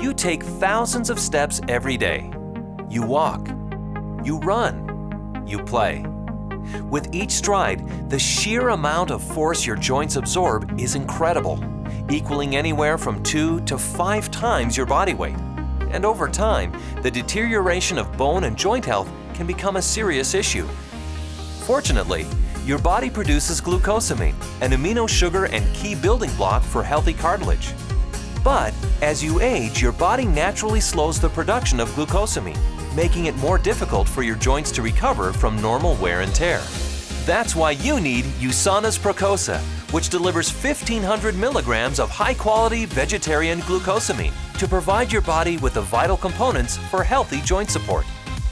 You take thousands of steps every day. You walk. You run. You play. With each stride, the sheer amount of force your joints absorb is incredible, equaling anywhere from two to five times your body weight. And over time, the deterioration of bone and joint health can become a serious issue. Fortunately, your body produces glucosamine, an amino sugar and key building block for healthy cartilage. But as you age, your body naturally slows the production of glucosamine, making it more difficult for your joints to recover from normal wear and tear. That's why you need USANA's Procosa, which delivers 1500 milligrams of high-quality vegetarian glucosamine to provide your body with the vital components for healthy joint support.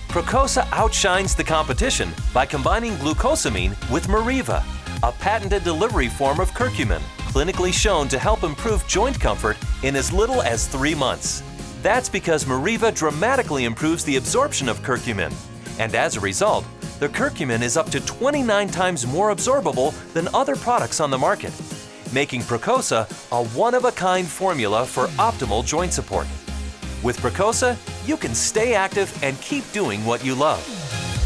Procosa outshines the competition by combining glucosamine with Meriva, a patented delivery form of curcumin, clinically shown to help improve joint comfort in as little as three months. That's because Meriva dramatically improves the absorption of curcumin, and as a result, the curcumin is up to 29 times more absorbable than other products on the market, making Procosa a one-of-a-kind formula for optimal joint support. With Procosa, you can stay active and keep doing what you love.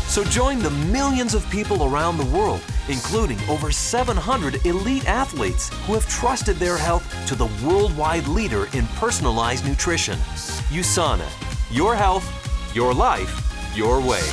So join the millions of people around the world, including over 700 elite athletes who have trusted their health to the worldwide leader in personalized nutrition. USANA. Your health, your life, your way.